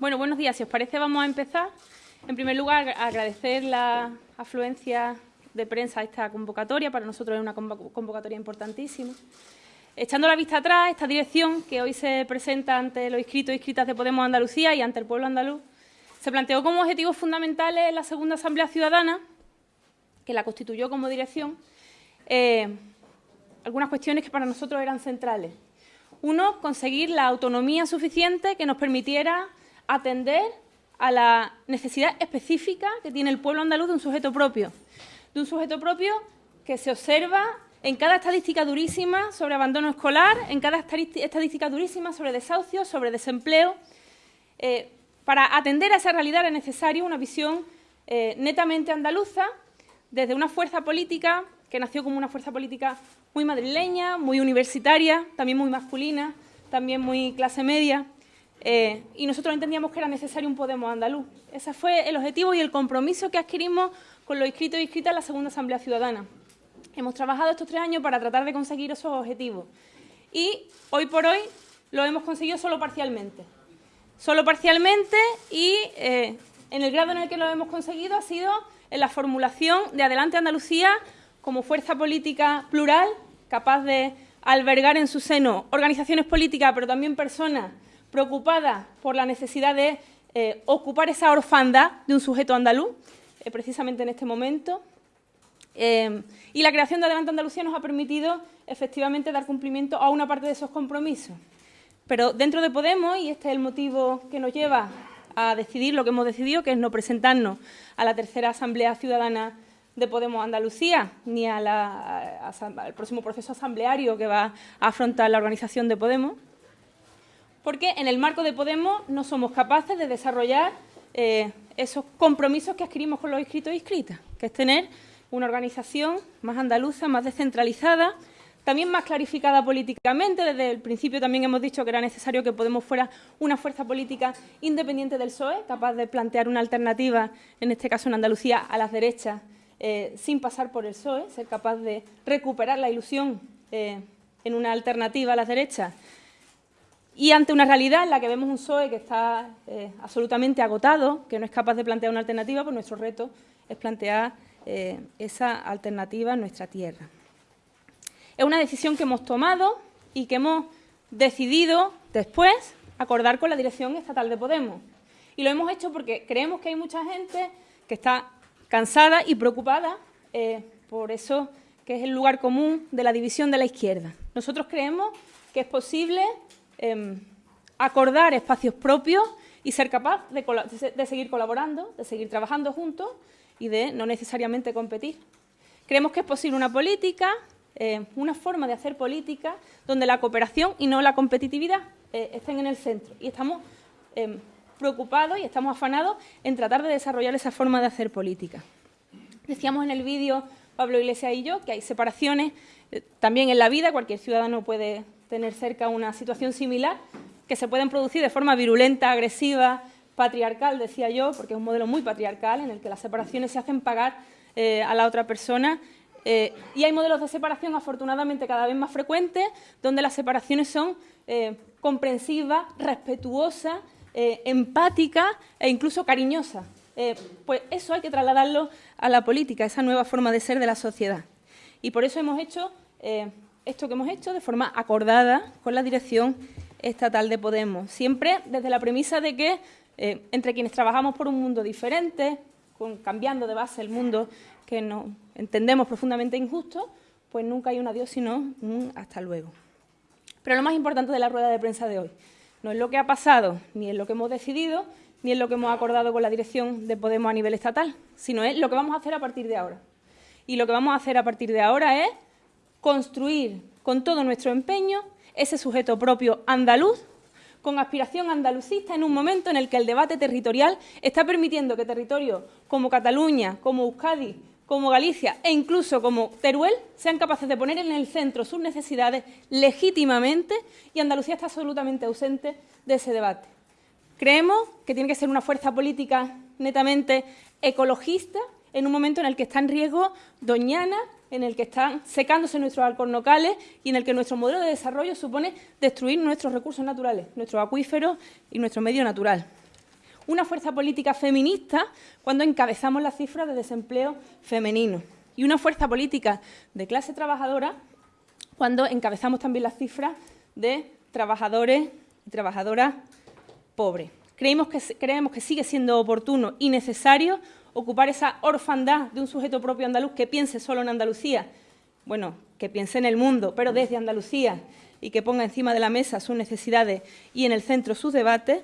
Bueno, buenos días. Si os parece, vamos a empezar. En primer lugar, agradecer la afluencia de prensa a esta convocatoria. Para nosotros es una convocatoria importantísima. Echando la vista atrás, esta dirección que hoy se presenta ante los inscritos y inscritas de Podemos Andalucía y ante el pueblo andaluz, se planteó como objetivos fundamentales en la segunda Asamblea Ciudadana, que la constituyó como dirección, eh, algunas cuestiones que para nosotros eran centrales. Uno, conseguir la autonomía suficiente que nos permitiera atender a la necesidad específica que tiene el pueblo andaluz de un sujeto propio, de un sujeto propio que se observa en cada estadística durísima sobre abandono escolar, en cada estadística durísima sobre desahucios, sobre desempleo. Eh, para atender a esa realidad es necesario una visión eh, netamente andaluza, desde una fuerza política que nació como una fuerza política muy madrileña, muy universitaria, también muy masculina, también muy clase media, eh, y nosotros entendíamos que era necesario un Podemos andaluz. Ese fue el objetivo y el compromiso que adquirimos con los inscritos y inscritas en la segunda Asamblea Ciudadana. Hemos trabajado estos tres años para tratar de conseguir esos objetivos y hoy por hoy lo hemos conseguido solo parcialmente. Solo parcialmente y eh, en el grado en el que lo hemos conseguido ha sido en la formulación de Adelante Andalucía como fuerza política plural, capaz de albergar en su seno organizaciones políticas, pero también personas preocupadas por la necesidad de eh, ocupar esa orfandad de un sujeto andaluz, eh, precisamente en este momento. Eh, y la creación de Adelante Andalucía nos ha permitido efectivamente dar cumplimiento a una parte de esos compromisos. Pero dentro de Podemos, y este es el motivo que nos lleva a decidir lo que hemos decidido, que es no presentarnos a la tercera Asamblea Ciudadana de Podemos Andalucía, ni al próximo proceso asambleario que va a afrontar la organización de Podemos, porque en el marco de Podemos no somos capaces de desarrollar eh, esos compromisos que adquirimos con los inscritos y inscritas, que es tener una organización más andaluza, más descentralizada, también más clarificada políticamente. Desde el principio también hemos dicho que era necesario que Podemos fuera una fuerza política independiente del PSOE, capaz de plantear una alternativa, en este caso en Andalucía, a las derechas, eh, sin pasar por el PSOE, ser capaz de recuperar la ilusión eh, en una alternativa a las derechas. Y ante una realidad en la que vemos un PSOE que está eh, absolutamente agotado, que no es capaz de plantear una alternativa, pues nuestro reto es plantear esa alternativa en nuestra tierra. Es una decisión que hemos tomado y que hemos decidido después acordar con la dirección estatal de Podemos. Y lo hemos hecho porque creemos que hay mucha gente que está cansada y preocupada eh, por eso que es el lugar común de la división de la izquierda. Nosotros creemos que es posible em, acordar espacios propios y ser capaz de seguir colaborando, de seguir trabajando juntos y de no necesariamente competir. Creemos que es posible una política eh, una forma de hacer política donde la cooperación y no la competitividad eh, estén en el centro. Y estamos eh, preocupados y estamos afanados en tratar de desarrollar esa forma de hacer política. Decíamos en el vídeo, Pablo Iglesias y yo, que hay separaciones también en la vida, cualquier ciudadano puede tener cerca una situación similar, que se pueden producir de forma virulenta, agresiva, patriarcal, decía yo, porque es un modelo muy patriarcal en el que las separaciones se hacen pagar a la otra persona eh, y hay modelos de separación, afortunadamente, cada vez más frecuentes, donde las separaciones son eh, comprensivas, respetuosas, eh, empáticas e incluso cariñosas. pues eso hay que trasladarlo a la política, esa nueva forma de ser de la sociedad. Y por eso hemos hecho esto que hemos hecho de forma acordada con la dirección estatal de Podemos, siempre desde la premisa de que entre quienes trabajamos por un mundo diferente, cambiando de base el mundo que no entendemos profundamente injusto, pues nunca hay un adiós sino un hasta luego. Pero lo más importante de la rueda de prensa de hoy no es lo que ha pasado, ni es lo que hemos decidido, ni es lo que hemos acordado con la dirección de Podemos a nivel estatal, sino es lo que vamos a hacer a partir de ahora. Y lo que vamos a hacer a partir de ahora es construir con todo nuestro empeño ese sujeto propio andaluz con aspiración andalucista en un momento en el que el debate territorial está permitiendo que territorios como Cataluña, como Euskadi, como Galicia e incluso como Teruel sean capaces de poner en el centro sus necesidades legítimamente y Andalucía está absolutamente ausente de ese debate. Creemos que tiene que ser una fuerza política netamente ecologista en un momento en el que está en riesgo Doñana, en el que están secándose nuestros alcornocales y en el que nuestro modelo de desarrollo supone destruir nuestros recursos naturales, nuestros acuíferos y nuestro medio natural. una fuerza política feminista cuando encabezamos las cifras de desempleo femenino y una fuerza política de clase trabajadora cuando encabezamos también las cifras de trabajadores y trabajadoras pobres. Creemos que, creemos que sigue siendo oportuno y necesario ocupar esa orfandad de un sujeto propio andaluz que piense solo en Andalucía, bueno, que piense en el mundo, pero desde Andalucía y que ponga encima de la mesa sus necesidades y en el centro sus debates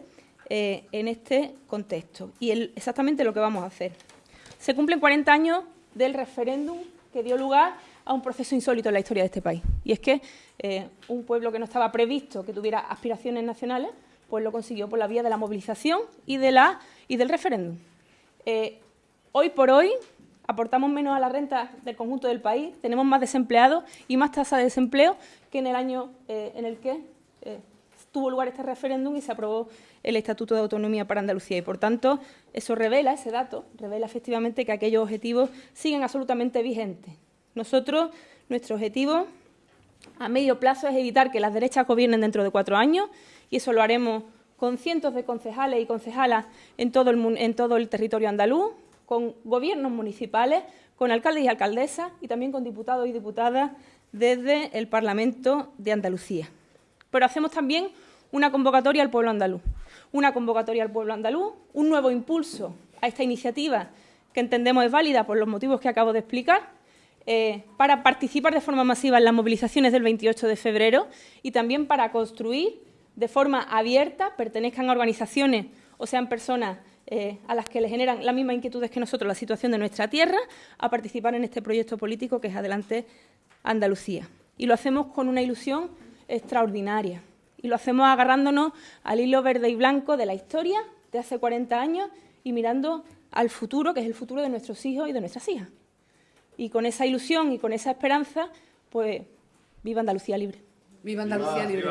eh, en este contexto. Y exactamente lo que vamos a hacer. Se cumplen 40 años del referéndum que dio lugar a un proceso insólito en la historia de este país. Y es que eh, un pueblo que no estaba previsto que tuviera aspiraciones nacionales, pues lo consiguió por la vía de la movilización y del referéndum. Eh, hoy por hoy aportamos menos a la renta del conjunto del país, tenemos más desempleados y más tasa de desempleo que en el año eh, en el que tuvo lugar este referéndum y se aprobó el Estatuto de Autonomía para Andalucía. Y, por tanto, eso revela, ese dato, revela efectivamente que aquellos objetivos siguen absolutamente vigentes. Nosotros, nuestro objetivo a medio plazo es evitar que las derechas gobiernen dentro de cuatro años y eso lo haremos con cientos de concejales y concejalas en todo el, en todo el territorio andaluz, con gobiernos municipales, con alcaldes y alcaldesas y también con diputados y diputadas desde el Parlamento de Andalucía. Pero hacemos también una convocatoria al pueblo andaluz. Una convocatoria al pueblo andaluz, un nuevo impulso a esta iniciativa que entendemos es válida por los motivos que acabo de explicar, eh, para participar de forma masiva en las movilizaciones del 28 de febrero y también para construir de forma abierta, pertenezcan a organizaciones o sean personas eh, a las que le generan las mismas inquietudes que nosotros la situación de nuestra tierra, a participar en este proyecto político que es Adelante Andalucía. Y lo hacemos con una ilusión extraordinaria y lo hacemos agarrándonos al hilo verde y blanco de la historia de hace 40 años y mirando al futuro, que es el futuro de nuestros hijos y de nuestras hijas. Y con esa ilusión y con esa esperanza, pues viva Andalucía libre. Viva Andalucía libre.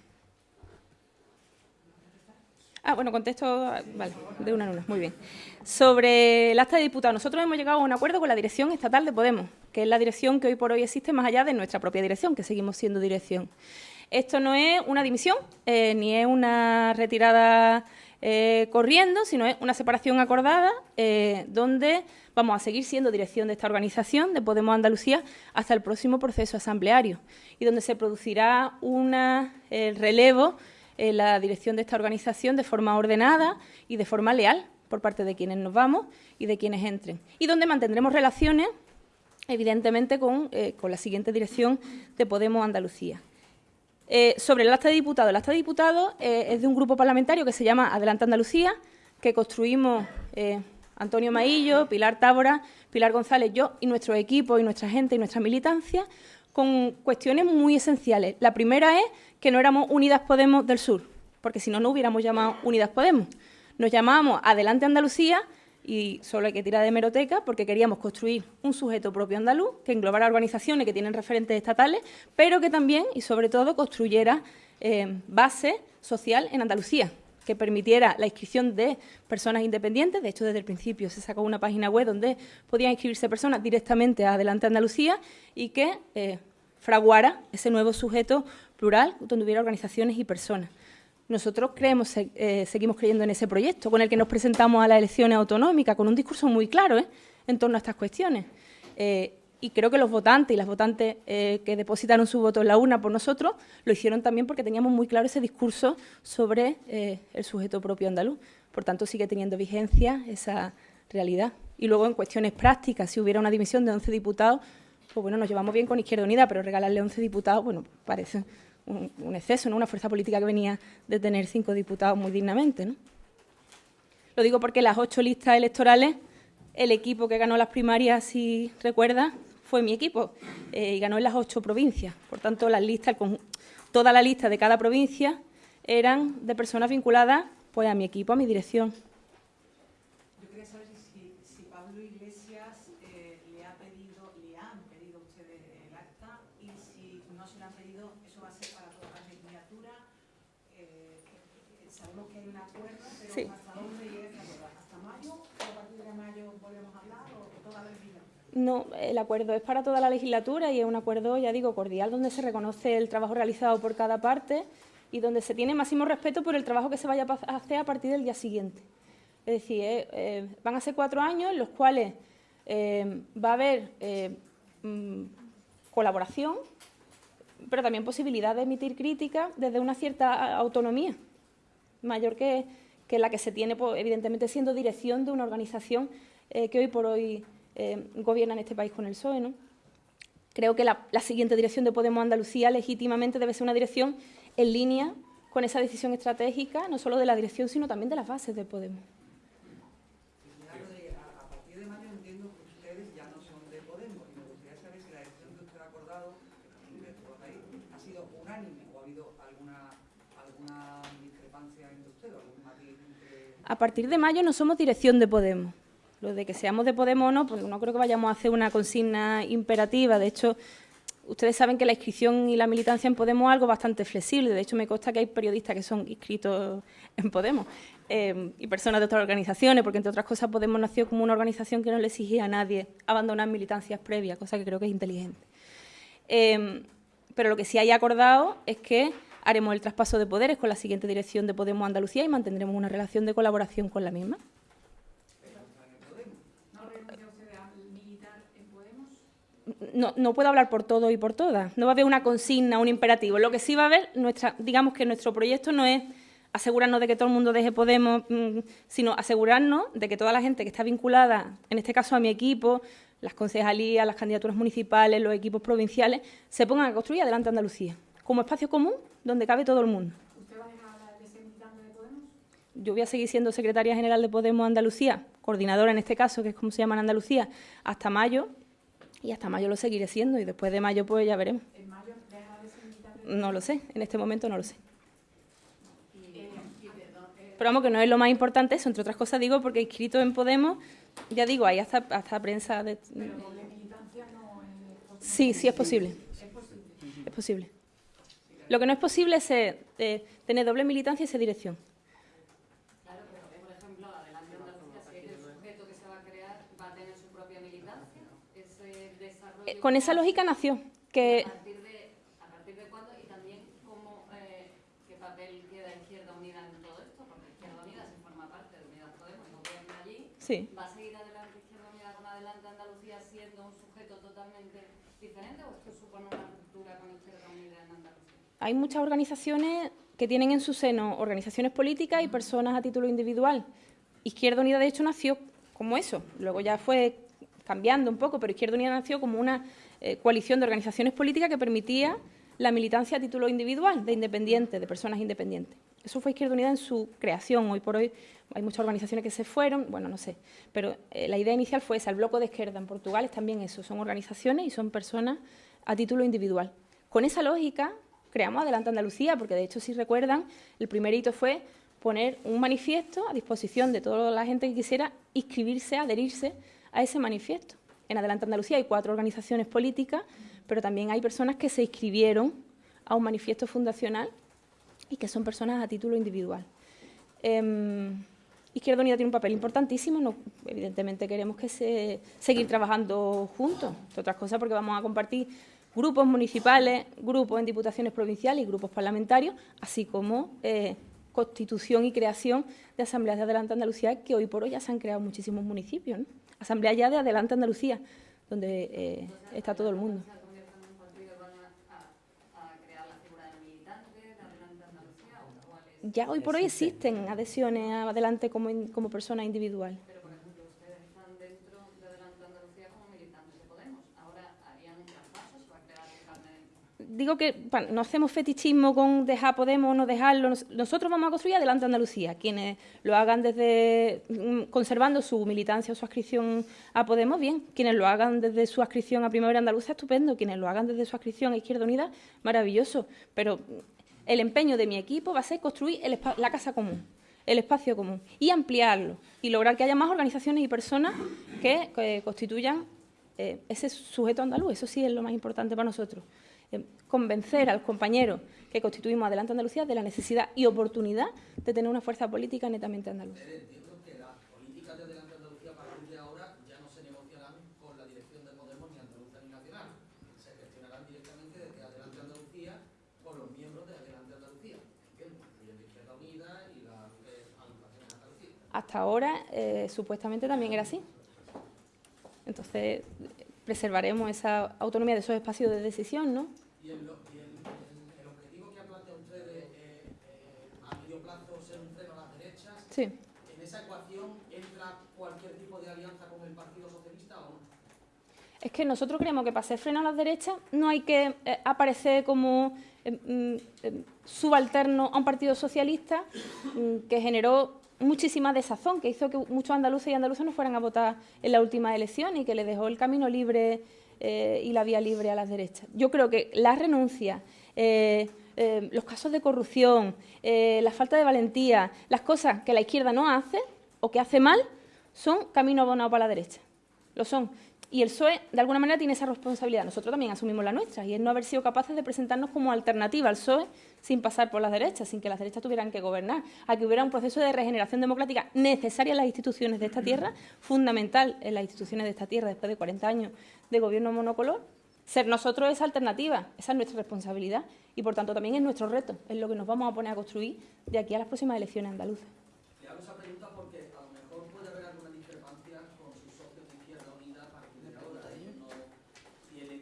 Ah, bueno, contesto, vale, de una en una, muy bien. Sobre el acta de diputado, nosotros hemos llegado a un acuerdo con la dirección estatal de Podemos, que es la dirección que hoy por hoy existe más allá de nuestra propia dirección, que seguimos siendo dirección. Esto no es una dimisión, eh, ni es una retirada eh, corriendo, sino es una separación acordada eh, donde vamos a seguir siendo dirección de esta organización, de Podemos Andalucía, hasta el próximo proceso asambleario y donde se producirá un relevo en la dirección de esta organización de forma ordenada y de forma leal por parte de quienes nos vamos y de quienes entren. Y donde mantendremos relaciones, evidentemente, con, eh, la siguiente dirección de Podemos Andalucía. Eh, sobre el acta de diputado. El acta de eh, es de un grupo parlamentario que se llama Adelante Andalucía, que construimos Antonio Maillo, Pilar Tábora, Pilar González, yo y nuestro equipo y nuestra gente y nuestra militancia con cuestiones muy esenciales. La primera es que no éramos Unidas Podemos del Sur, porque si no, no hubiéramos llamado Unidas Podemos. Nos llamábamos Adelante Andalucía y solo hay que tirar de meroteca porque queríamos construir un sujeto propio andaluz que englobara organizaciones que tienen referentes estatales, pero que también y sobre todo construyera eh, base social en Andalucía que permitiera la inscripción de personas independientes. De hecho, desde el principio se sacó una página web donde podían inscribirse personas directamente a Adelante Andalucía y que eh, fraguara ese nuevo sujeto plural donde hubiera organizaciones y personas. Nosotros creemos, eh, seguimos creyendo en ese proyecto con el que nos presentamos a las elecciones autonómicas, con un discurso muy claro ¿eh? en torno a estas cuestiones y creo que los votantes y las votantes eh, que depositaron su voto en la urna por nosotros lo hicieron también porque teníamos muy claro ese discurso sobre eh, el sujeto propio andaluz. Por tanto, sigue teniendo vigencia esa realidad. Y luego, en cuestiones prácticas, si hubiera una dimisión de 11 diputados, pues bueno, nos llevamos bien con Izquierda Unida, pero regalarle 11 diputados, bueno, parece un, exceso, ¿no? Una fuerza política que venía de tener cinco diputados muy dignamente, ¿no? Lo digo porque las ocho listas electorales, el equipo que ganó las primarias, si recuerda, fue mi equipo eh, y ganó en las ocho provincias. Por tanto, las listas, toda la lista de cada provincia eran de personas vinculadas pues, a mi equipo, a mi dirección. saber si, si Pablo Iglesias eh, le ha pedido, le han pedido ustedes el acta y si no se lo han pedido, eso va a ser para toda la legislatura. Eh, sabemos que hay un acuerdo, pero Sí. ¿hasta dónde llega ese acuerdo? ¿Hasta mayo? ¿O a partir de No, el acuerdo es para toda la legislatura y es un acuerdo, ya digo, cordial, donde se reconoce el trabajo realizado por cada parte y donde se tiene máximo respeto por el trabajo que se vaya a hacer a partir del día siguiente. Es decir, eh, eh, van a ser cuatro años en los cuales eh, va a haber mm, colaboración, pero también posibilidad de emitir críticas desde una cierta autonomía, mayor que, que la que se tiene, pues, evidentemente, siendo dirección de una organización eh, que hoy por hoy eh, gobierna en este país con el PSOE. ¿no? Creo que la, la siguiente dirección de Podemos Andalucía legítimamente debe ser una dirección en línea con esa decisión estratégica, no solo de la dirección, sino también de las bases de Podemos. A, partir de mayo entiendo que ustedes ya no son de Podemos me gustaría saber si la que usted ha acordado ha sido unánime o ha habido alguna, discrepancia entre ustedes. A partir de mayo no somos dirección de Podemos. Lo de que seamos de Podemos o no, pues no creo que vayamos a hacer una consigna imperativa. De hecho, ustedes saben que la inscripción y la militancia en Podemos es algo bastante flexible. De hecho, me consta que hay periodistas que son inscritos en Podemos eh, y personas de otras organizaciones, porque entre otras cosas Podemos nació como una organización que no le exigía a nadie abandonar militancias previas, cosa que creo que es inteligente. Eh, pero lo que sí hay acordado es que haremos el traspaso de poderes con la siguiente dirección de Podemos Andalucía y mantendremos una relación de colaboración con la misma. ¿No renuncia usted a militar en Podemos? No, no puedo hablar por todo y por todas. No va a haber una consigna, un imperativo. Lo que sí va a haber, nuestra, digamos que nuestro proyecto no es asegurarnos de que todo el mundo deje Podemos, mm, sino asegurarnos de que toda la gente que está vinculada, en este caso a mi equipo, las concejalías, las candidaturas municipales, los equipos provinciales, se pongan a construir adelante Andalucía, como espacio común donde cabe todo el mundo. ¿Usted va a dejar de ser militante de Podemos? Yo voy a seguir siendo secretaria general de Podemos Andalucía, coordinadora en este caso, que es como se llama en Andalucía, hasta mayo, y hasta mayo lo seguiré siendo, y después de mayo pues ya veremos. ¿En mayo deja de ser? No lo sé, en este momento no lo sé. Eh, eh, Pero vamos, que no es lo más importante eso, entre otras cosas digo, porque inscrito en Podemos, ya digo, hay hasta, hasta prensa de... pero doble militancia no es posible. Sí, sí es posible, Es posible. es posible. Lo que no es posible es eh, tener doble militancia y ser dirección. Claro, pero por ejemplo, Adelante Andalucía, si es el sujeto que se va a crear, va a tener su propia militancia, ese desarrollo... Eh, con esa lógica nació, que ¿A partir de, a partir de cuándo? Y también cómo, eh, qué papel queda Izquierda Unida en todo esto, porque Izquierda Unida se forma parte de Unidas Podemos no gobierna allí. sí, ¿Va a seguir adelante Izquierda Unida con Adelante Andalucía siendo un sujeto totalmente diferente o esto supone una ruptura con Izquierda Unida en Andalucía? hay muchas organizaciones que tienen en su seno organizaciones políticas y personas a título individual. Izquierda Unida, de hecho, nació como eso. Luego ya fue cambiando un poco, pero Izquierda Unida nació como una eh, coalición de organizaciones políticas que permitía la militancia a título individual, de independientes, de personas independientes. Eso fue Izquierda Unida en su creación. Hoy por hoy hay muchas organizaciones que se fueron, bueno, no sé, pero eh, la idea inicial fue esa. El Bloco de Izquierda en Portugal es también eso, son organizaciones y son personas a título individual. Con esa lógica creamos Adelante Andalucía, porque de hecho, si recuerdan, el primer hito fue poner un manifiesto a disposición de toda la gente que quisiera inscribirse, adherirse a ese manifiesto. En Adelante Andalucía hay cuatro organizaciones políticas, pero también hay personas que se inscribieron a un manifiesto fundacional y que son personas a título individual. Eh, Izquierda Unida tiene un papel importantísimo, evidentemente queremos que se, seguir trabajando juntos, entre otras cosas porque vamos a compartir grupos municipales, grupos en diputaciones provinciales y grupos parlamentarios, así como eh, constitución y creación de asambleas de Adelante Andalucía, que hoy por hoy ya se han creado muchísimos municipios. Asambleas ya de Adelante Andalucía, donde eh, está todo el mundo. Ya hoy por hoy existen adhesiones a Adelante como, in- como persona individual. Pero, por ejemplo, ustedes están dentro de Adelante Andalucía como militantes de Podemos. Ahora harían un traspaso, se va a crear el carnet. Digo que no hacemos fetichismo con dejar Podemos o no dejarlo. Nos- Nosotros vamos a construir adelante Andalucía. Quienes lo hagan desde mm, conservando su militancia o su adscripción a Podemos, bien. Quienes lo hagan desde su adscripción a Primavera Andaluza, estupendo. Quienes lo hagan desde su adscripción a Izquierda Unida, maravilloso. Pero mm, el empeño de mi equipo va a ser construir el la casa común. el espacio común y ampliarlo y lograr que haya más organizaciones y personas que, constituyan eh, ese sujeto andaluz. Eso sí es lo más importante para nosotros. Eh, convencer a los compañeros que constituimos Adelante Andalucía de la necesidad y oportunidad de tener una fuerza política netamente andaluza. Hasta ahora, eh, supuestamente también era así. Entonces, preservaremos esa autonomía de esos espacios de decisión, ¿no? Y el, y el, el, objetivo que ha planteado ustedes eh, eh, a medio plazo ser un freno a las derechas, sí. ¿en esa ecuación entra cualquier tipo de alianza con el Partido Socialista o no? Es que nosotros creemos que para ser freno a las derechas no hay que eh, aparecer como eh, subalterno a un partido socialista mm, que generó muchísima desazón, que hizo que muchos andaluces y andaluzas no fueran a votar en la última elección y que le dejó el camino libre eh, y la vía libre a las derechas. Yo creo que la renuncia, eh, eh, los casos de corrupción, la falta de valentía, las cosas que la izquierda no hace o que hace mal, son camino abonado para la derecha. Lo son. Y el PSOE, de alguna manera, tiene esa responsabilidad. Nosotros también asumimos la nuestra, y es no haber sido capaces de presentarnos como alternativa al PSOE sin pasar por las derechas, sin que las derechas tuvieran que gobernar, a que hubiera un proceso de regeneración democrática necesaria en las instituciones de esta tierra, fundamental en las instituciones de esta tierra después de 40 años de gobierno monocolor. Ser nosotros esa alternativa, esa es nuestra responsabilidad y, por tanto, también es nuestro reto, es lo que nos vamos a poner a construir de aquí a las próximas elecciones andaluzas. Le hago esa pregunta porque a lo mejor puede haber alguna discrepancia con sus socios de Izquierda Unida a partir de ahora. Ellos no tienen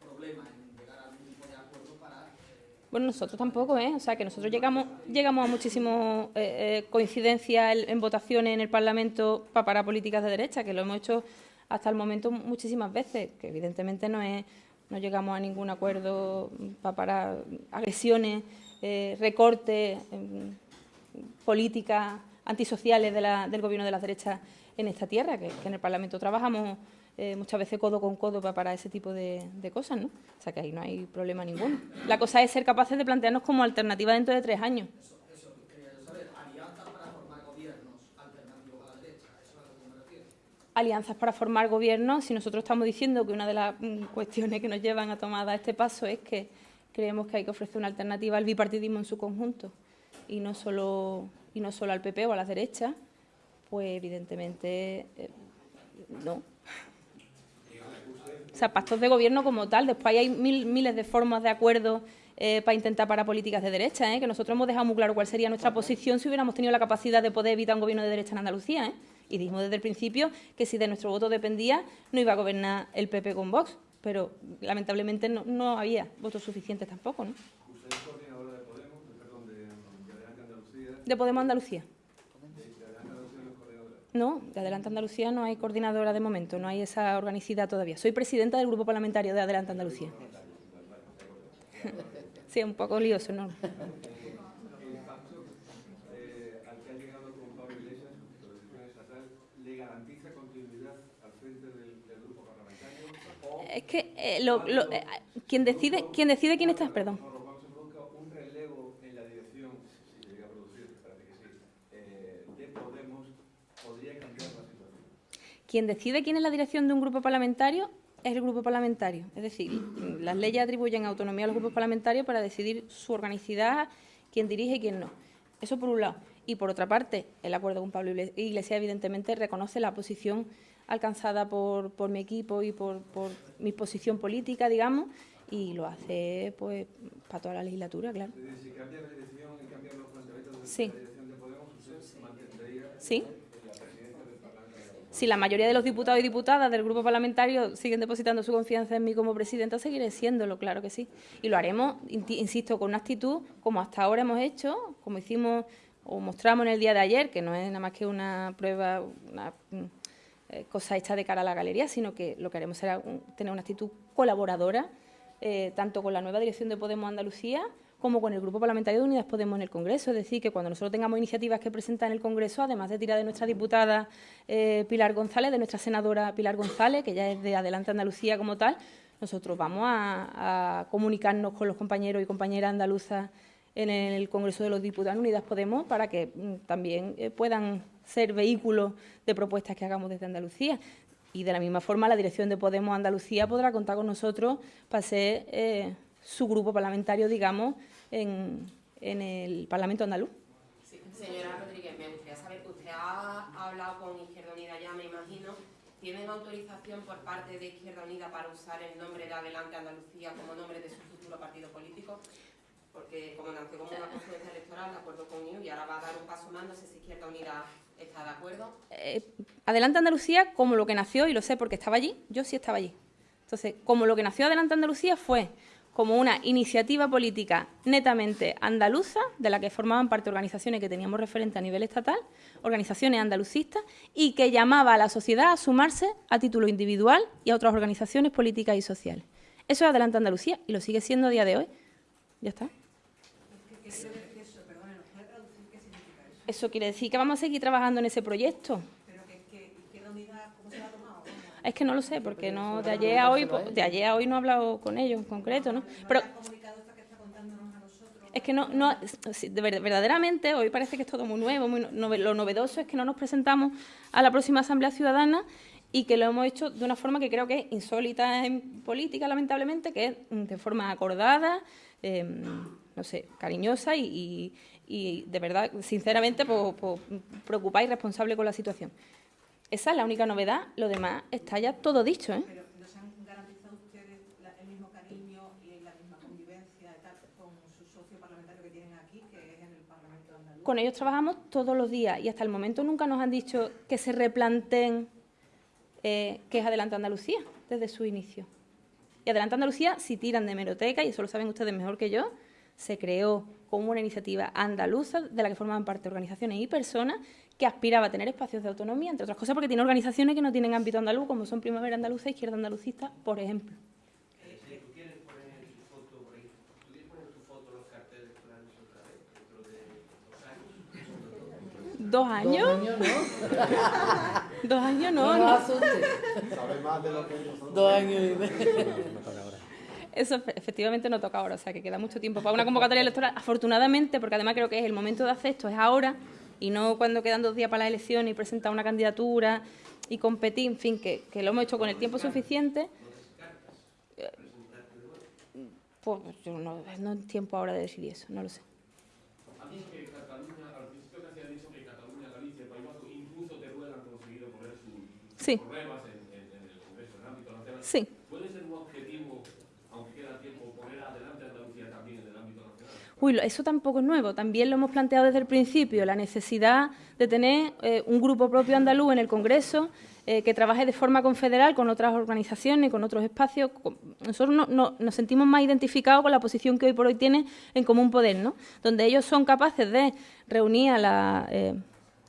problema en llegar a algún tipo de acuerdo para... Eh, bueno, nosotros tampoco, ¿eh? O sea, que nosotros llegamos, llegamos a muchísimas eh, eh, coincidencias en, votaciones en el Parlamento para parar políticas de derecha, que lo hemos hecho hasta el momento muchísimas veces, que evidentemente no es no llegamos a ningún acuerdo para parar agresiones, eh, recortes, eh, políticas antisociales de la, del gobierno de las derechas en esta tierra, que en el Parlamento trabajamos eh, muchas veces codo con codo para parar ese tipo de, de, cosas, ¿no? O sea que ahí no hay problema ninguno. La cosa es ser capaces de plantearnos como alternativa dentro de tres años. Eso, quería saber. Alianzas para formar gobiernos alternativos a la derecha, eso es lo que me refiero. Alianzas para formar gobiernos, si nosotros estamos diciendo que una de las mm, cuestiones que nos llevan a tomar este paso es que creemos que hay que ofrecer una alternativa al bipartidismo en su conjunto y no solo, y no solo al PP o a las derechas, pues evidentemente eh, no. O sea, pactos de gobierno como tal. Después hay mil, miles de formas de acuerdo eh, para intentar parar políticas de derecha, ¿eh? que nosotros hemos dejado muy claro cuál sería nuestra posición si hubiéramos tenido la capacidad de poder evitar un gobierno de derecha en Andalucía. ¿eh? Y dijimos desde el principio que si de nuestro voto dependía, no iba a gobernar el PP con Vox. Pero lamentablemente no, no había votos suficientes tampoco. ¿no? ¿Usted es coordinadora de Podemos, de, perdón, de, Andalucía? De Podemos Andalucía. ¿De Adelante Andalucía no es coordinadora? No, de Adelante Andalucía no hay coordinadora de momento, no hay esa organicidad todavía. Soy presidenta del grupo parlamentario de Adelante Andalucía. Sí, un poco lioso, ¿no? Es que eh, lo, lo, eh, quien decide, quien decide quién está, perdón. o cuando se produzca un relevo en la dirección, si se llega a producir, que parece que sí, eh, de Podemos, podría cambiar la situación? Quien decide quién es la dirección de un grupo parlamentario es el grupo parlamentario. Es decir, las leyes atribuyen autonomía a los grupos parlamentarios para decidir su organicidad, quién dirige y quién no. Eso por un lado. Y por otra parte, el acuerdo con Pablo Iglesias evidentemente reconoce la posición alcanzada por, por mi equipo y por, por, mi posición política, digamos, y lo hace pues para toda la legislatura, claro. Si cambia la dirección y los planteamientos de Sí. la dirección de Podemos, usted mantendría Sí. la presidencia del Parlamento. Si la mayoría de los diputados y diputadas del grupo parlamentario siguen depositando su confianza en mí como presidenta, seguiré siéndolo, claro que sí. Y lo haremos, insisto, con una actitud como hasta ahora hemos hecho, como hicimos o mostramos en el día de ayer, que no es nada más que una prueba, una mm, eh, cosa hecha de cara a la galería, sino que lo que haremos será tener una actitud colaboradora, eh, tanto con la nueva dirección de Podemos Andalucía como con el Grupo Parlamentario de Unidas Podemos en el Congreso. Es decir, que cuando nosotros tengamos iniciativas que presentar en el Congreso, además de tirar de nuestra diputada eh, Pilar González, de nuestra senadora Pilar González, que ya es de Adelante Andalucía como tal, nosotros vamos a, comunicarnos con los compañeros y compañeras andaluzas en el Congreso de los Diputados Unidas Podemos para que mm, también eh, puedan ser vehículos de propuestas que hagamos desde Andalucía. Y de la misma forma, la dirección de Podemos Andalucía podrá contar con nosotros para ser eh, su grupo parlamentario, digamos, en, en el Parlamento andaluz. Sí, señora Rodríguez, me gustaría saber, usted ha hablado con Izquierda Unida ya, me imagino, ¿tienen autorización por parte de Izquierda Unida para usar el nombre de Adelante Andalucía como nombre de su futuro partido político? Porque como nació como una confluencia electoral, de acuerdo con IU, y ahora va a dar un paso más, no sé si Izquierda Unida está de acuerdo. Eh, Adelante Andalucía, como lo que nació, y lo sé porque estaba allí, yo sí estaba allí. Entonces, como lo que nació Adelante Andalucía fue como una iniciativa política netamente andaluza, de la que formaban parte organizaciones que teníamos referente a nivel estatal, organizaciones andalucistas, y que llamaba a la sociedad a sumarse a título individual y a otras organizaciones políticas y sociales. Eso es Adelante Andalucía y lo sigue siendo a día de hoy. Ya está. Eso quiere decir que vamos a seguir trabajando en ese proyecto. Pero que, que Izquierda Unida, ¿cómo se lo ha tomado? ¿Cómo? Es que no lo sé, porque no de ayer a hoy, pues, de ayer a hoy no he hablado con ellos en concreto, ¿no? Pero ¿No es que no, no verdaderamente hoy parece que es todo muy nuevo, muy nove- lo novedoso es que no nos presentamos a la próxima Asamblea Ciudadana y que lo hemos hecho de una forma que creo que es insólita en política, lamentablemente, que es de forma acordada, eh, no sé, cariñosa y, y- y de verdad, sinceramente, pues, pues, preocupada y responsable con la situación. Esa es la única novedad, lo demás está ya todo dicho, ¿eh? Pero ¿nos han garantizado ustedes el mismo cariño y la misma convivencia y tal con su socio parlamentario que tienen aquí, que es en el Parlamento andaluz? Con ellos trabajamos todos los días y hasta el momento nunca nos han dicho que se replanteen eh, que es Adelante Andalucía desde su inicio. Y Adelante Andalucía, si tiran de hemeroteca, y eso lo saben ustedes mejor que yo, se creó como una iniciativa andaluza de la que formaban parte organizaciones y personas que aspiraba a tener espacios de autonomía, entre otras cosas porque tiene organizaciones que no tienen ámbito andaluz, como son Primavera Andaluza e Izquierda Andalucista, por ejemplo. Si tú quieres poner tu foto por ahí, ¿tú quieres poner tu foto en los carteles electorales otra vez dentro de dos años? ¿Dos años? Dos años, ¿no? Dos años no, No no. Sabe más de lo que nosotros. Dos años y medio. Eso efe- efectivamente no toca ahora, o sea que queda mucho tiempo para una convocatoria electoral. Afortunadamente, porque además creo que es el momento de hacer esto, es ahora y no cuando quedan dos días para las elecciones y presentar una candidatura y competir, en fin, que, que lo hemos hecho con el tiempo suficiente. Eh, Pues yo no, no es tiempo ahora de decidir eso, no lo sé. Ha dicho Uy, eso tampoco es nuevo. También lo hemos planteado desde el principio, la necesidad de tener eh, un grupo propio andaluz en el Congreso eh, que trabaje de forma confederal con otras organizaciones, con otros espacios. Nosotros no- no- nos sentimos más identificados con la posición que hoy por hoy tiene en Común Poder, ¿no? donde ellos son capaces de reunir a la eh,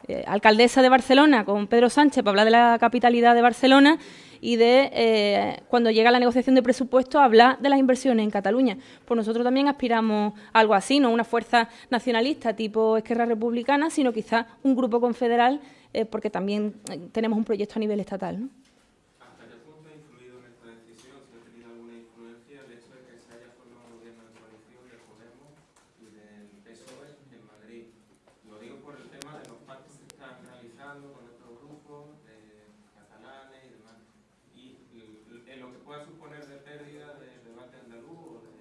eh, alcaldesa de Barcelona con Pedro Sánchez para hablar de la capitalidad de Barcelona y de, eh, cuando llega la negociación de presupuestos, hablar de las inversiones en Cataluña. Pues nosotros también aspiramos a algo así, no una fuerza nacionalista tipo Esquerra Republicana, sino quizás un grupo confederal, eh, porque también tenemos un proyecto a nivel estatal. ¿no? ¿Hasta qué punto ha influido en esta decisión, si ha tenido alguna influencia, el hecho de que se haya formado un gobierno de coalición de Podemos y del PSOE E en Madrid? Lo digo por el tema de los pactos que están realizando con otros grupos de catalanes y demás. Y l- en lo que pueda suponer de pérdida de debate andaluz o de...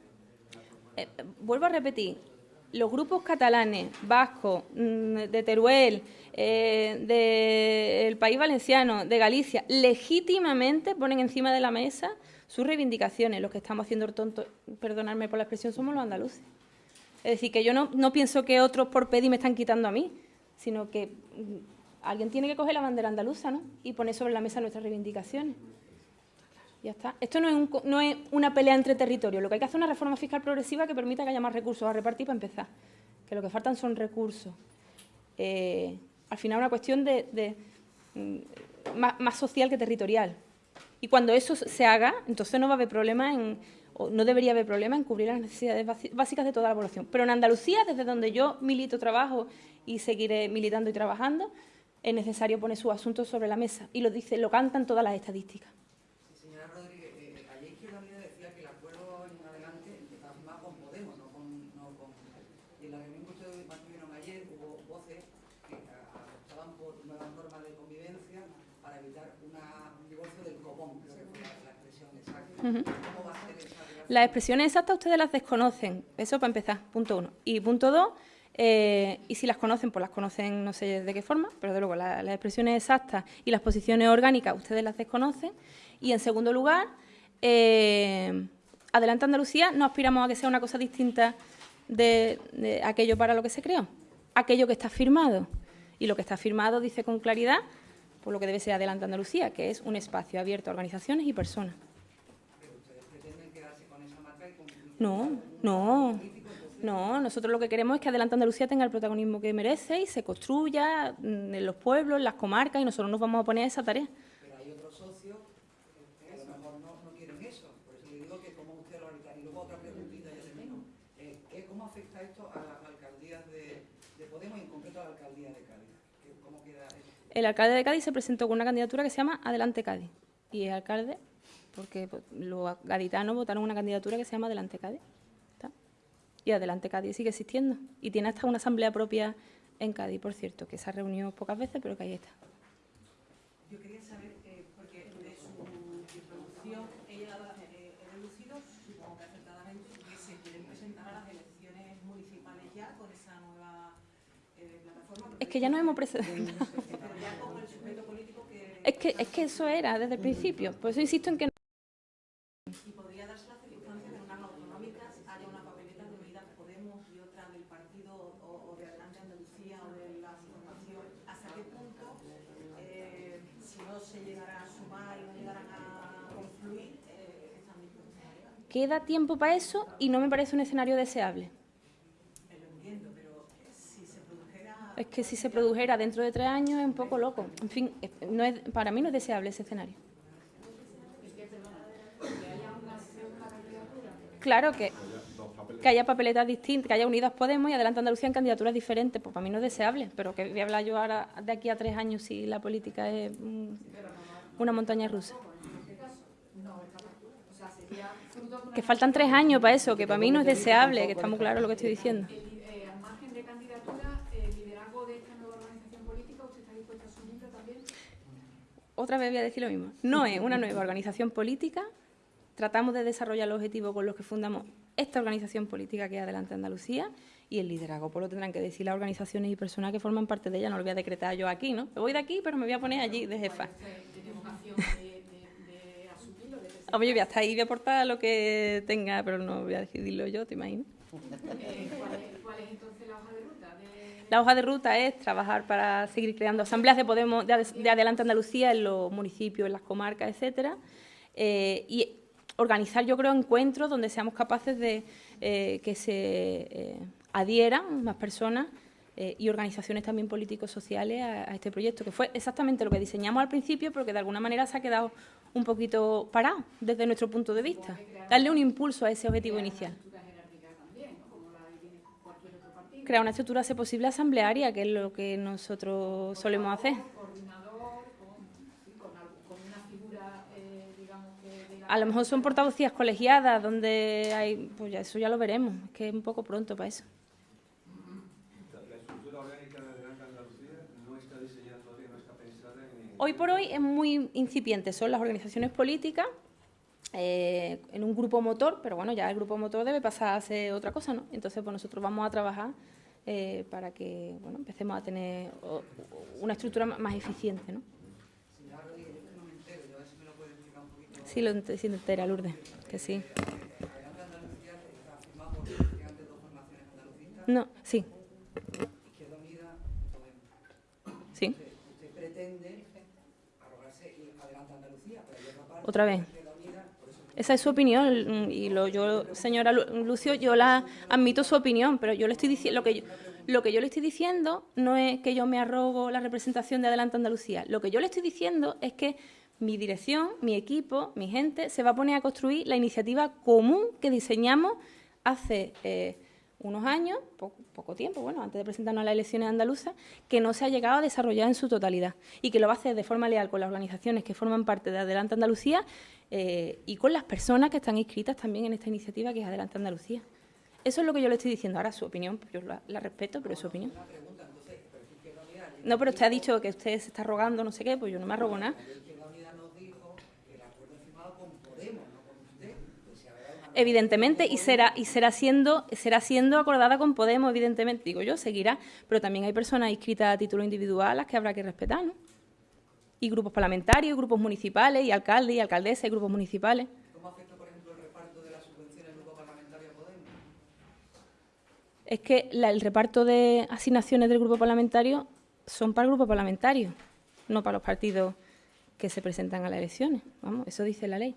la propuesta. Eh, vuelvo a repetir, los grupos catalanes, vascos, mm, de Teruel, eh, del País Valenciano, de Galicia, legítimamente ponen encima de la mesa sus reivindicaciones. Los que estamos haciendo el tonto, perdonadme por la expresión, somos los andaluces. Es decir, que yo no, no pienso que otros por pedir me están quitando a mí, sino que mm, alguien tiene que coger la bandera andaluza ¿no? y poner sobre la mesa nuestras reivindicaciones. Ya está. Esto no es, una pelea entre territorios. Lo que hay que hacer es una reforma fiscal progresiva que permita que haya más recursos a repartir para empezar. Que lo que faltan son recursos. Eh, al final una cuestión mm, más, más social que territorial. Y cuando eso se haga, entonces no va a haber problema en, o no debería haber problema en cubrir las necesidades básicas de toda la población. Pero en Andalucía, desde donde yo milito, trabajo y seguiré militando y trabajando, es necesario poner sus asuntos sobre la mesa. Y lo dice, lo cantan todas las estadísticas. Sí, señora Rodríguez, eh, ayer Izquierda Unida decía que el acuerdo en adelante empezaba a firmar con Podemos, no con, no con... Y Las expresiones exactas ustedes las desconocen, eso para empezar, punto uno. Y punto dos, eh, y si las conocen, pues las conocen no sé de qué forma, pero de luego la- las expresiones exactas y las posiciones orgánicas ustedes las desconocen. Y en segundo lugar, eh, Adelante Andalucía no aspiramos a que sea una cosa distinta de, de aquello para lo que se creó, aquello que está firmado. Y lo que está firmado dice con claridad por lo que debe ser Adelante Andalucía, que es un espacio abierto a organizaciones y personas. Pero ustedes pretenden quedarse con esa marca y con No, no, no. Nosotros lo que queremos es que Adelante Andalucía tenga el protagonismo que merece y se construya mm, en los pueblos, en las comarcas, y nosotros nos vamos a poner a esa tarea. Pero hay otros socios que a lo mejor no, no quieren eso. Por eso le digo que como usted lo ahorita. Y luego otra preguntita ya termino. Eh, ¿qué- ¿Cómo afecta esto a las alcaldías de, de Podemos y en concreto a la alcaldía de Cádiz? ¿Qué- ¿Cómo queda eso? El alcalde de Cádiz se presentó con una candidatura que se llama Adelante Cádiz. Y es alcalde porque pues, los gaditanos votaron una candidatura que se llama Adelante Cádiz. ¿Está? Y Adelante Cádiz sigue existiendo. Y tiene hasta una asamblea propia en Cádiz, por cierto, que se ha reunido pocas veces, pero que ahí está. Yo quería saber, eh, porque de su introducción ella eh, he deducido, supongo que acertadamente, que se quieren presentar a las elecciones municipales ya con esa nueva eh, plataforma. Es que ya nos hemos presentado. Es que, es que eso era desde el principio. Por eso insisto en que Y podría darse la circunstancia de unas autonómicas haya una papeleta de Unidas Podemos y otra del partido o, o de Adelante Andalucía o de la formación. ¿Hasta qué punto, eh, si no se llegará a sumar y no llegarán a confluir, eh, están dispuestas? Queda tiempo para eso y no me parece un escenario deseable. Es que si se produjera dentro de tres años es un poco loco. En fin, no es, para mí no es deseable ese escenario. Claro que, que haya papeletas distintas, que haya Unidas Podemos y Adelante Andalucía en candidaturas diferentes, pues para mí no es deseable, pero que voy a hablar yo ahora de aquí a tres años si la política es mm, una montaña rusa. Que faltan tres años para eso, que para mí no es deseable, que está muy claro lo que estoy diciendo. Otra vez voy a decir lo mismo. No es una nueva organización política. Tratamos de desarrollar los objetivos con los que fundamos esta organización política que es Adelante Andalucía y el liderazgo. Pues lo tendrán que decir las organizaciones y personas que forman parte de ella. No lo voy a decretar yo aquí, ¿no? Me voy de aquí, pero me voy a poner allí de jefa. Hombre, yo voy hasta ahí, voy a aportar lo que tenga, pero no voy a decidirlo yo, ¿te imaginas? Eh, ¿cuál, es, ¿Cuál es entonces la hoja de ruta? De... La hoja de ruta es trabajar para seguir creando asambleas de Podemos de Adelante Andalucía en los municipios, en las comarcas, etcétera, eh, y organizar, yo creo, encuentros donde seamos capaces de eh, que se eh, adhieran más personas eh, y organizaciones también políticos sociales a, este proyecto, que fue exactamente lo que diseñamos al principio, pero que de alguna manera se ha quedado un poquito parado desde nuestro punto de vista. Darle un impulso a ese objetivo inicial. Crear una estructura, si posible, asamblearia, que es lo que nosotros solemos hacer. A lo mejor son portavocías colegiadas donde hay, pues ya eso ya lo veremos, es que es un poco pronto para eso. La estructura orgánica de Adelante Andalucía no está diseñada todavía, no está pensada en... Hoy por hoy es muy incipiente, son las organizaciones políticas eh, en un grupo motor, pero bueno, ya el grupo motor debe pasar a ser otra cosa, ¿no? Entonces, pues nosotros vamos a trabajar eh, para que, bueno, empecemos a tener una estructura más eficiente, ¿no? Sí, lo sí, entera, Lourdes, que sí. No, sí, sí, usted pretende arrogarse y Adelante Andalucía, pero hay otra vez. Esa es su opinión y lo, yo, señora Lu- Lucio, yo la admito su opinión, pero yo le estoy diciendo lo que yo, lo que yo le estoy diciendo no es que yo me arrogo la representación de Adelante Andalucía. Lo que yo le estoy diciendo es que mi dirección, mi equipo, mi gente se va a poner a construir la iniciativa común que diseñamos hace eh, unos años, po- poco tiempo, bueno, antes de presentarnos a las elecciones andaluzas, que no se ha llegado a desarrollar en su totalidad y que lo va a hacer de forma leal con las organizaciones que forman parte de Adelante Andalucía eh, y con las personas que están inscritas también en esta iniciativa que es Adelante Andalucía. Eso es lo que yo le estoy diciendo. Ahora, su opinión, yo la, la respeto, pero es su opinión. No, pero usted ha dicho que usted se está rogando no sé qué, pues yo no me arrogo nada. Izquierda Unida nos dijo que el acuerdo es firmado con Podemos, no con usted. Evidentemente, y será, y será siendo, será siendo acordada con Podemos, evidentemente, digo yo, seguirá, pero también hay personas inscritas a título individual a las que habrá que respetar, ¿no? Y grupos parlamentarios, y grupos municipales, y alcaldes y alcaldesas, y grupos municipales. ¿Cómo afecta, por ejemplo, el reparto de las subvenciones del grupo parlamentario a Podemos? Es que la- el reparto de asignaciones del grupo parlamentario son para el grupo parlamentario, no para los partidos que se presentan a las elecciones. Vamos, eso dice la ley.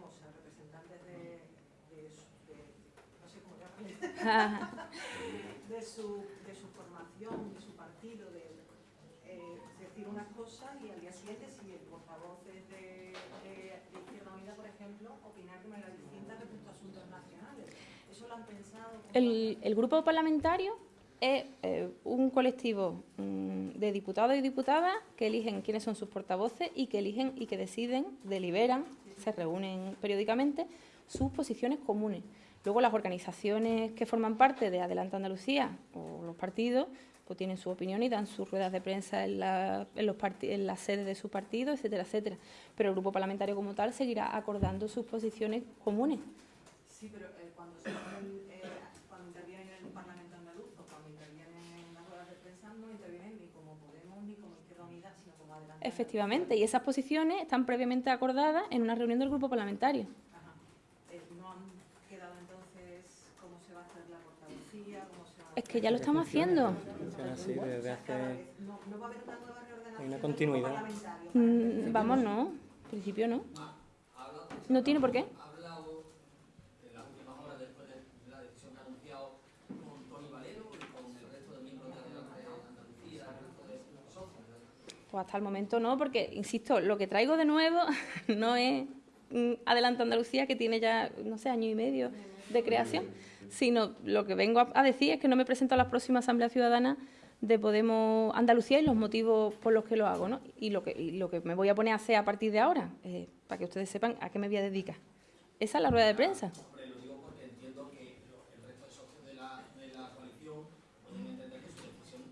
a representantes de, de, su- de- no sé cómo de, su, de su formación, de su partido, de eh, decir unas cosas y al día siguiente, si el portavoz es de, de, de Izquierda Unida, por ejemplo, opinar de manera distinta respecto a asuntos nacionales. ¿Eso lo han pensado? ¿Cómo El, el grupo parlamentario es eh, un colectivo mm, de diputados y diputadas que eligen quiénes son sus portavoces y que eligen y que deciden, deliberan, se reúnen periódicamente sus posiciones comunes. Luego las organizaciones que forman parte de Adelante Andalucía o los partidos pues tienen su opinión y dan sus ruedas de prensa en, la, en, los en la sede de su partido, etcétera, etcétera. Pero el grupo parlamentario como tal seguirá acordando sus posiciones comunes. Sí, pero eh, cuando, se ponen, eh, cuando intervienen en el Parlamento andaluz o cuando intervienen en las ruedas de prensa, no intervienen ni como Podemos ni como Izquierda Unida, sino como Adelante. Efectivamente, y esas posiciones están previamente acordadas en una reunión del grupo parlamentario. Ajá. Eh, no han quedado entonces cómo se va a hacer la portavocía, cómo se va a Es que ya lo estamos haciendo. Funciona así desde hace... No, no va a haber una nueva reordenación. Hay una continuidad. Mm, vamos, no. En principio no. No tiene por qué. Ha hablado en las últimas horas después de la decisión que ha anunciado con Tony Valero y con el resto de miembros de Adelante Andalucía, el resto de socios. Pues hasta el momento no, porque, insisto, lo que traigo de nuevo no es mm, Adelante Andalucía, que tiene ya, no sé, año y medio de creación, sino lo que vengo a, decir es que no me presento a la próxima Asamblea Ciudadana de Podemos Andalucía y los motivos por los que lo hago, ¿no? Y lo que, y lo que me voy a poner a hacer a partir de ahora, eh, para que ustedes sepan a qué me voy a dedicar. Esa es la rueda de prensa. Hombre, lo digo porque entiendo que lo- el resto de socios de la, de la coalición pueden entender que su decisión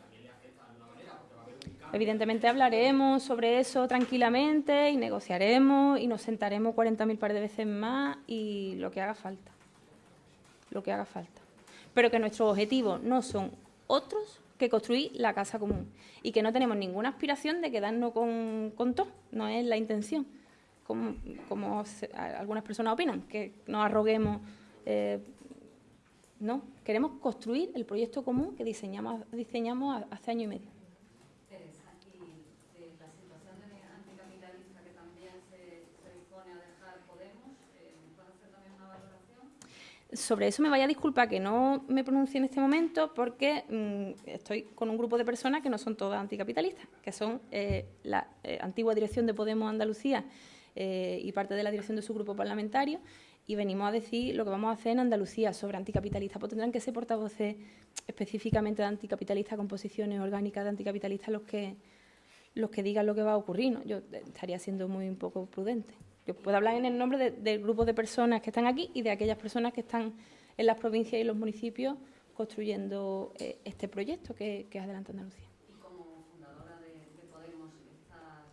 también le afecta de alguna manera, porque va a haber un cambio. Evidentemente hablaremos sobre eso tranquilamente y negociaremos y nos sentaremos 40.000 par de veces más y lo que haga falta. Lo que haga falta. Pero que nuestros objetivos no son otros que construir la casa común y que no tenemos ninguna aspiración de quedarnos con, con todo, no es la intención. Como, algunas personas opinan, que nos arroguemos. eh, no, queremos construir el proyecto común que diseñamos, diseñamos hace año y medio. Teresa, y de la situación de anticapitalista que también se, se dispone a dejar Podemos, eh, ¿puede hacer también una valoración? Sobre eso me vaya a disculpar que no me pronuncie en este momento porque mm, estoy con un grupo de personas que no son todas anticapitalistas, que son eh, la eh, antigua dirección de Podemos Andalucía eh, y parte de la dirección de su grupo parlamentario y venimos a decir lo que vamos a hacer en Andalucía sobre anticapitalistas. Pues tendrán que ser portavoces específicamente de anticapitalistas con posiciones orgánicas de anticapitalistas los que los que digan lo que va a ocurrir. ¿no? Yo estaría siendo muy un poco prudente. Yo puedo hablar en el nombre de- del grupo de personas que están aquí y de aquellas personas que están en las provincias y los municipios construyendo eh, este proyecto que, que es Adelante Andalucía. Y como fundadora de, de Podemos, estas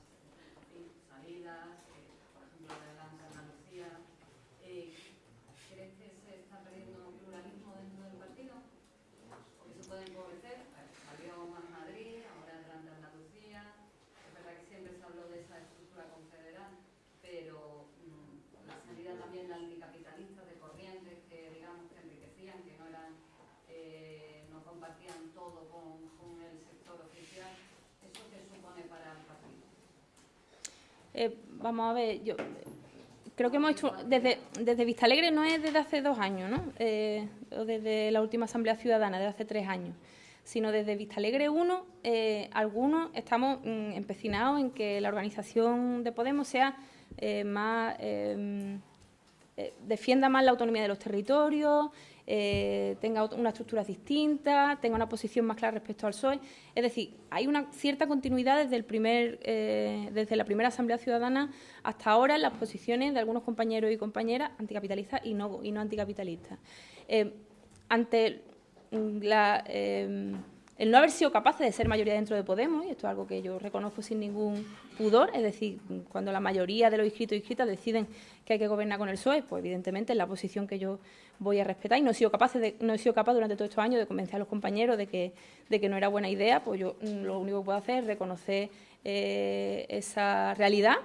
en fin, salidas, eh, por ejemplo, Adelante Andalucía, eh, ¿crees que se está perdiendo pluralismo dentro del partido? Porque se puede empobrecer, eh, salió Más Madrid, ahora Adelante Andalucía, es verdad que siempre se habló de esa estructura confederal, pero mm, la salida también de anticapitalistas de corrientes que digamos que enriquecían, que no eran eh, no compartían todo con, con el Eh, vamos a ver, yo creo que hemos hecho, desde, desde Vista Alegre no es desde hace dos años, ¿no? Eh, o desde la última Asamblea Ciudadana, de hace tres años. sino desde Vista Alegre 1, eh, algunos estamos mm, empecinados en que la organización de Podemos sea más eh, defienda más la autonomía de los territorios, eh, tenga unas estructuras distintas, tenga una posición más clara respecto al PSOE. Es decir, hay una cierta continuidad desde, el primer, eh, desde la primera Asamblea Ciudadana hasta ahora en las posiciones de algunos compañeros y compañeras anticapitalistas y no, y no anticapitalistas. Ante la, eh, el no haber sido capaces de ser mayoría dentro de Podemos, y esto es algo que yo reconozco sin ningún pudor, es decir, cuando la mayoría de los inscritos y inscritas deciden que hay que gobernar con el PSOE, pues evidentemente es la posición que yo voy a respetar y no he sido capaz, de, no he sido capaz durante todos estos años de convencer a los compañeros de que, no era buena idea, pues yo mm, lo único que puedo hacer es reconocer eh, esa realidad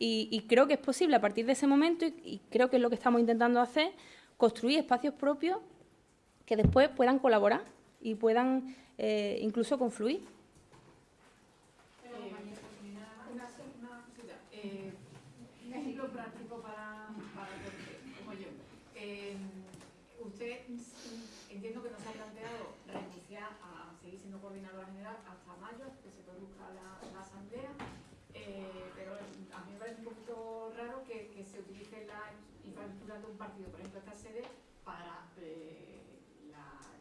y, y creo que es posible a partir de ese momento, y, y creo que es lo que estamos intentando hacer, construir espacios propios que después puedan colaborar y puedan eh, incluso confluir. Una, un ejemplo práctico para, como yo. Eh, usted entiendo que no se ha planteado renunciar a seguir siendo coordinadora general hasta mayo, que se produzca la, asamblea, eh, pero a mí me parece un poquito raro que, se utilice la infraestructura de un partido, por ejemplo esta sede, para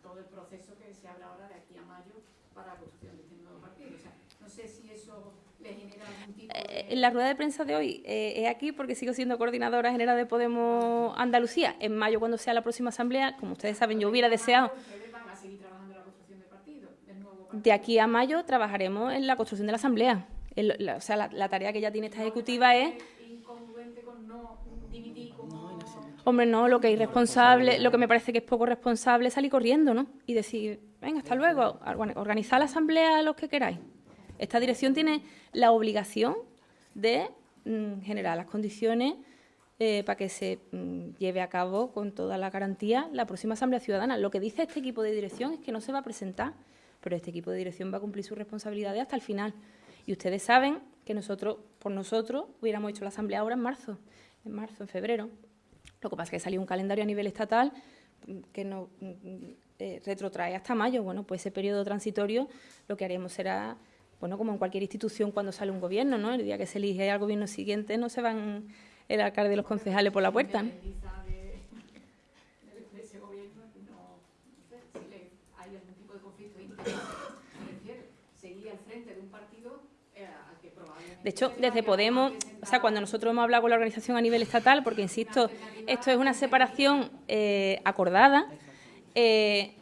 todo el proceso que se habla ahora de aquí a mayo para la construcción de este nuevo partido. O sea, no sé si eso le genera algún tipo Eh, de... En la rueda de prensa de hoy eh, es aquí porque sigo siendo coordinadora general de Podemos Andalucía. En mayo, cuando sea la próxima asamblea, como ustedes saben, yo hubiera deseado van a seguir trabajando en la construcción del partido, del nuevo partido. de aquí a mayo trabajaremos en la construcción de la asamblea. El- la- o sea, la, la tarea que ya tiene esta ejecutiva es incongruente con no dimitir como... Hombre, no, lo que es irresponsable, lo que me parece que es poco responsable es salir corriendo, ¿no? Y decir, venga, hasta luego, Bueno, organizad la asamblea los que queráis. Esta dirección tiene la obligación de mm, generar las condiciones eh, para que se mm, lleve a cabo con toda la garantía la próxima asamblea ciudadana. Lo que dice este equipo de dirección es que no se va a presentar, pero este equipo de dirección va a cumplir sus responsabilidades hasta el final. Y ustedes saben que nosotros, por nosotros, hubiéramos hecho la asamblea ahora en marzo, en marzo, en febrero. Lo que pasa es que salió un calendario a nivel estatal que nos mm, eh, retrotrae hasta mayo. Bueno, pues ese periodo transitorio lo que haremos será, bueno, como en cualquier institución cuando sale un gobierno, ¿no? El día que se elige al gobierno siguiente no se van el alcalde y los concejales por la puerta, ¿no? independiza de, de- de ese gobierno, no, no sé si le, hay algún tipo de conflicto de interés, me refiero, seguir al frente de un partido eh, al que probablemente... De hecho, desde Podemos, o sea, cuando nosotros hemos hablado con la organización a nivel estatal, porque insisto, esto es una separación eh, acordada, eh,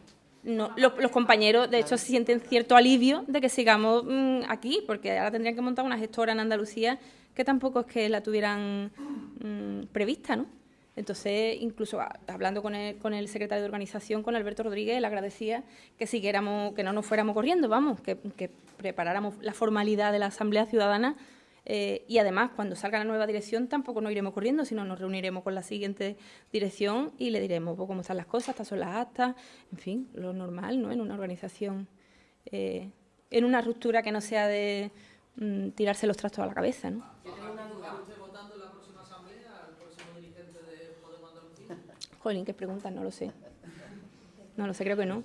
no- los, los compañeros, de hecho, sienten cierto alivio de que sigamos mm, aquí, porque ahora tendrían que montar una gestora en Andalucía que tampoco es que la tuvieran mm, prevista, ¿no? Entonces, incluso a- hablando con el, con el secretario de organización, con Alberto Rodríguez, le agradecía que siguiéramos, que no nos fuéramos corriendo, vamos, que, que preparáramos la formalidad de la Asamblea Ciudadana eh, y además, cuando salga la nueva dirección, tampoco nos iremos corriendo, sino nos reuniremos con la siguiente dirección y le diremos pues, cómo están las cosas, estas son las actas, en fin, lo normal, ¿no? En una organización, eh, en una ruptura que no sea de mm, tirarse los trastos a la cabeza, ¿no? Yo tengo una duda. ¿Está usted votando en la próxima asamblea al próximo dirigente de Podemos Andalucía? Jolín, qué preguntas, no lo sé. No lo sé, creo que no.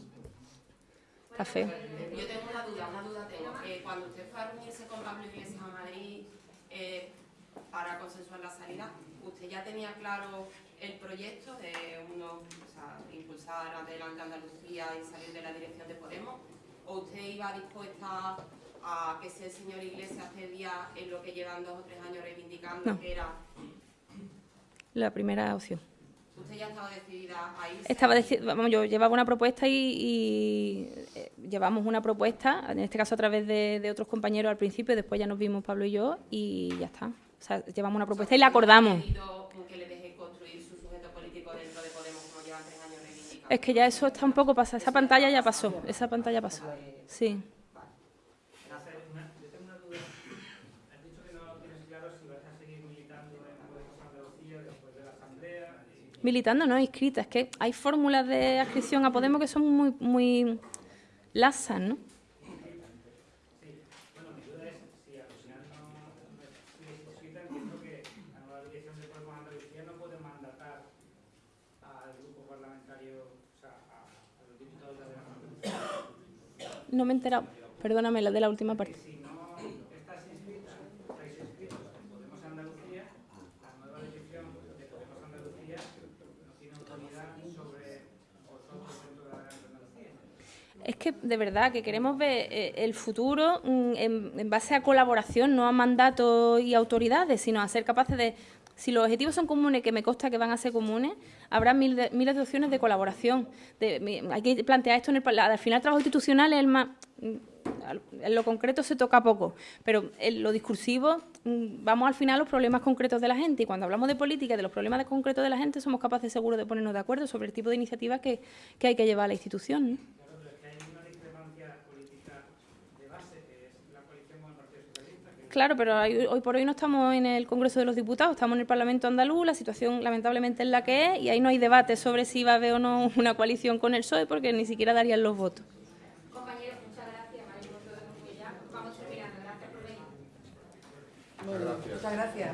Está feo. Yo tengo una duda, una duda tengo. Eh, cuando usted fue a reunirse con Pablo Iglesias a Madrid eh, para consensuar la salida, ¿usted ya tenía claro el proyecto de uno, o sea, impulsar adelante Andalucía y salir de la dirección de Podemos? ¿O usted iba dispuesta a que el señor Iglesias cedía en lo que llevan dos o tres años reivindicando, No. que era... La primera opción. ¿Usted ya estaba decidida a irse? Estaba vamos, yo llevaba una propuesta y, y, eh, llevamos una propuesta, en este caso a través de, de otros compañeros al principio, después ya nos vimos Pablo y yo y ya está. O sea, llevamos una propuesta y la acordamos. que le deje construir su sujeto político dentro de Podemos como llevan tres años? Es que ya eso está un poco pasado, esa pantalla ya pasó, esa pantalla pasó. Sí. Yo tengo una duda. Has dicho que no tienes claro si vas a seguir militando en Podemos Andalucía después de la asamblea. y- Militando, no inscrita. Es que hay fórmulas de adscripción a Podemos que son muy, muy lasas, ¿no? No me he enterado. Perdóname, la de la última parte. Si no estás inscrita, estáis inscritos en Podemos Andalucía, la nueva dirección de Podemos Andalucía no tiene autoridad sobre vosotros dentro de la Gran Andalucía. Es que de verdad que queremos ver eh, el futuro mm, en, base a colaboración, no a mandatos y autoridades, sino a ser capaces de, si los objetivos son comunes, que me consta que van a ser comunes, habrá mil miles de opciones de colaboración. De- hay que plantear esto en el al final el trabajo institucional es el más mm, en lo concreto se toca poco, pero en lo discursivo mm, vamos al final a los problemas concretos de la gente y cuando hablamos de política, de los problemas concretos de la gente, somos capaces seguro de ponernos de acuerdo sobre el tipo de iniciativas que, hay que llevar a la institución. Claro, pero es que hay una discrepancia política de base, que es la coalición con el Partido Socialista. Que Claro, pero hay- hoy por hoy no estamos en el Congreso de los Diputados, estamos en el Parlamento andaluz, la situación lamentablemente es la que es y ahí no hay debate sobre si va a haber o no una coalición con el PSOE porque ni siquiera darían los votos. Compañeros, muchas gracias. María, por todo, ya vamos terminando. Gracias por venir. Muchas gracias.